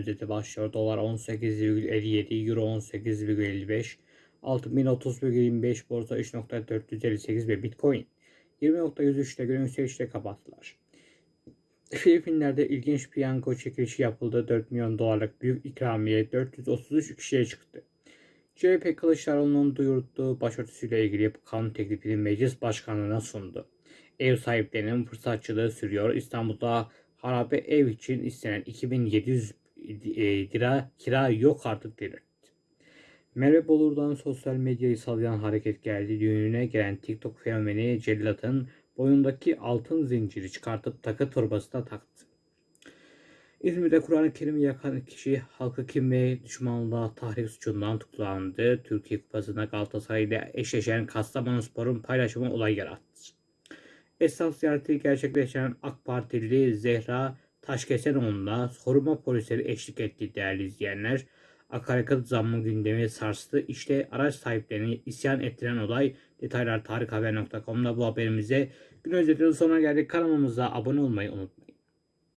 gün özeti başlıyor. Dolar 18,57, Euro 18,55, altın 1030,25, borsa 3.458 ve Bitcoin 20.103'te gün yükselişte kapattılar. Filipinler'de ilginç piyango çekilişi yapıldı. 4 milyon dolarlık büyük ikramiye 433 kişiye çıktı. CHP Kılıçdaroğlu'nun duyurduğu başörtüsüyle ilgili kanun teklifini meclis başkanlığına sundu. Ev sahiplerinin fırsatçılığı sürüyor. İstanbul'da harabe ev için istenen 2700 e, lira kira yok artık delirtti. Merve Bolur'dan sosyal medyayı sallayan hareket geldi. Düğününe gelen TikTok fenomeni Cellat'ın boynundaki altın zinciri çıkartıp takı torbasına taktı. İzmir'de Kur'an-ı Kerim'i yakan kişi halkı kim ve düşmanlığa tahrik suçundan tutuklandı. Türkiye Kupası'nda Galatasaray ile eşleşen Kastamonu Spor'un paylaşımı olay yarattı. Esnaf ziyareti gerçekleşen AK Partili Zehra Taşkesenoğlu'na koruma polisleri eşlik etti değerli izleyenler. Akaryakıt zammı gündemi sarstı. İşte araç sahiplerini isyan ettiren olay. Detaylar tarikhaber.com'da bu haberimize gün özetinin sonuna geldik. Kanalımıza abone olmayı unutmayın.